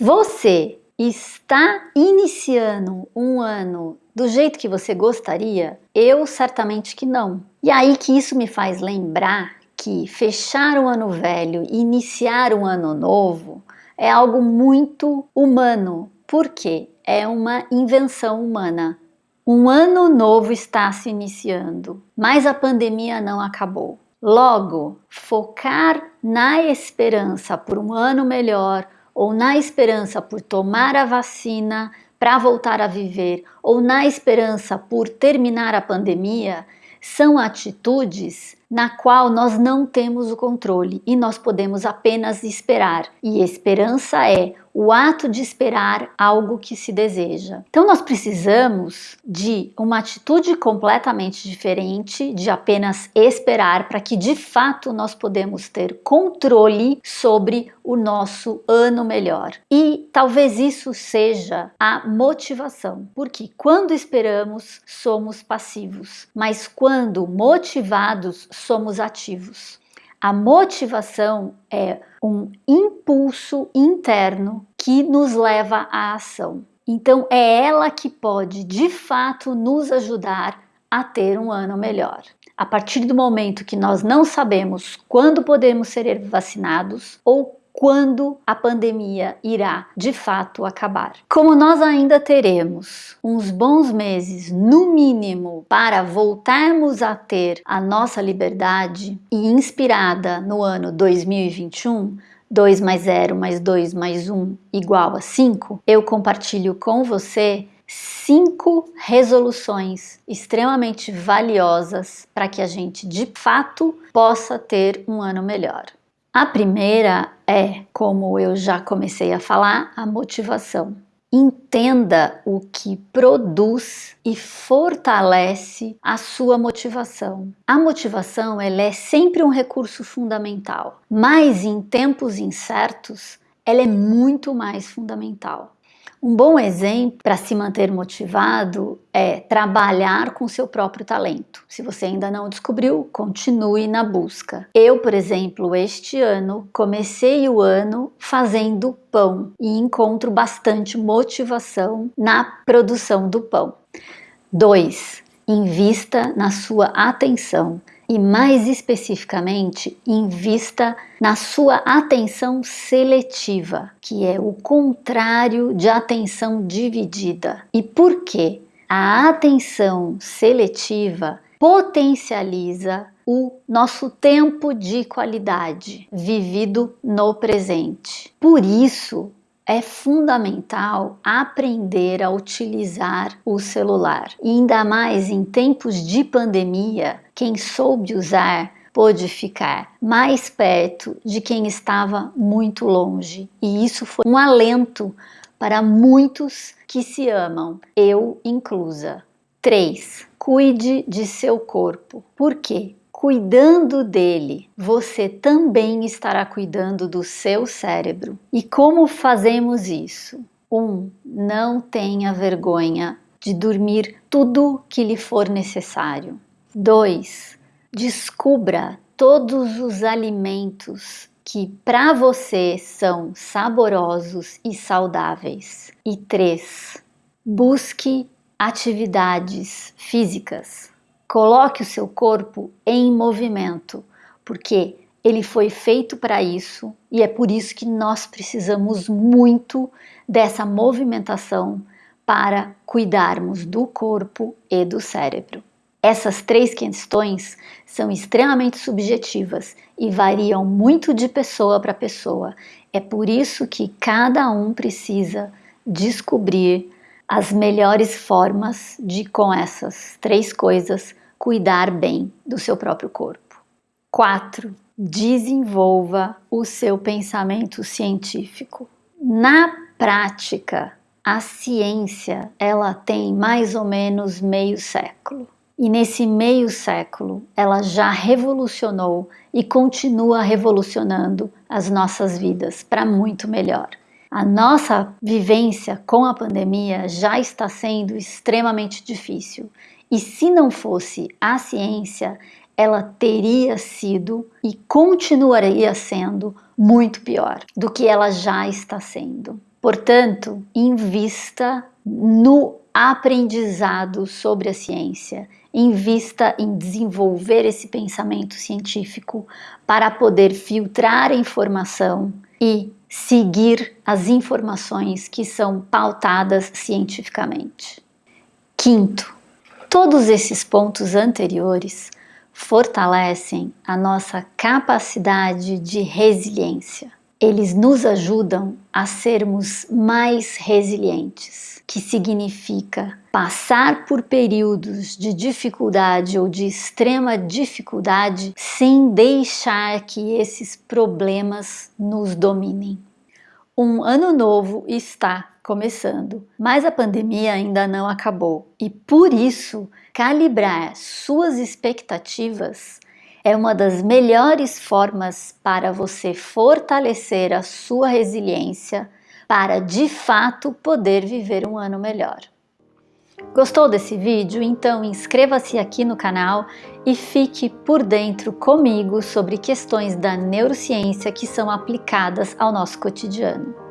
Você está iniciando um ano do jeito que você gostaria? Eu certamente que não. E aí que isso me faz lembrar que fechar o ano velho e iniciar um ano novo é algo muito humano. Por quê? É uma invenção humana. Um ano novo está se iniciando, mas a pandemia não acabou. Logo, focar na esperança por um ano melhor ou na esperança por tomar a vacina para voltar a viver ou na esperança por terminar a pandemia são atitudes na qual nós não temos o controle e nós podemos apenas esperar. E esperança é o ato de esperar algo que se deseja. Então nós precisamos de uma atitude completamente diferente de apenas esperar para que de fato nós podemos ter controle sobre o nosso ano melhor. E talvez isso seja a motivação, porque quando esperamos somos passivos, mas quando motivados somos ativos. A motivação é um impulso interno que nos leva à ação. Então é ela que pode de fato nos ajudar a ter um ano melhor. A partir do momento que nós não sabemos quando podemos ser vacinados ou quando a pandemia irá de fato acabar. Como nós ainda teremos uns bons meses, no mínimo, para voltarmos a ter a nossa liberdade e inspirada no ano 2021, 2 mais 0 mais 2 mais 1 igual a 5, eu compartilho com você cinco resoluções extremamente valiosas para que a gente de fato possa ter um ano melhor. A primeira é, como eu já comecei a falar, a motivação. Entenda o que produz e fortalece a sua motivação. A motivação ela é sempre um recurso fundamental, mas em tempos incertos ela é muito mais fundamental. Um bom exemplo para se manter motivado é trabalhar com seu próprio talento. Se você ainda não descobriu, continue na busca. Eu, por exemplo, este ano comecei o ano fazendo pão e encontro bastante motivação na produção do pão. 2. Invista na sua atenção e mais especificamente invista na sua atenção seletiva, que é o contrário de atenção dividida. E por quê? A atenção seletiva potencializa o nosso tempo de qualidade vivido no presente. Por isso, é fundamental aprender a utilizar o celular. E ainda mais em tempos de pandemia, quem soube usar pôde ficar mais perto de quem estava muito longe. E isso foi um alento para muitos que se amam, eu inclusa. 3. Cuide de seu corpo. Por quê? Cuidando dele, você também estará cuidando do seu cérebro. E como fazemos isso? 1. Um, não tenha vergonha de dormir tudo que lhe for necessário. 2. Descubra todos os alimentos que para você são saborosos e saudáveis. E 3. Busque atividades físicas Coloque o seu corpo em movimento, porque ele foi feito para isso e é por isso que nós precisamos muito dessa movimentação para cuidarmos do corpo e do cérebro. Essas três questões são extremamente subjetivas e variam muito de pessoa para pessoa. É por isso que cada um precisa descobrir as melhores formas de, com essas três coisas, cuidar bem do seu próprio corpo. 4. Desenvolva o seu pensamento científico. Na prática, a ciência ela tem mais ou menos meio século. E nesse meio século, ela já revolucionou e continua revolucionando as nossas vidas para muito melhor. A nossa vivência com a pandemia já está sendo extremamente difícil e se não fosse a ciência, ela teria sido e continuaria sendo muito pior do que ela já está sendo. Portanto, invista no aprendizado sobre a ciência, invista em desenvolver esse pensamento científico para poder filtrar a informação e seguir as informações que são pautadas cientificamente. Quinto, todos esses pontos anteriores fortalecem a nossa capacidade de resiliência. Eles nos ajudam a sermos mais resilientes, que significa passar por períodos de dificuldade ou de extrema dificuldade sem deixar que esses problemas nos dominem. Um ano novo está começando, mas a pandemia ainda não acabou e por isso calibrar suas expectativas é uma das melhores formas para você fortalecer a sua resiliência para de fato poder viver um ano melhor. Gostou desse vídeo? Então inscreva-se aqui no canal e fique por dentro comigo sobre questões da neurociência que são aplicadas ao nosso cotidiano.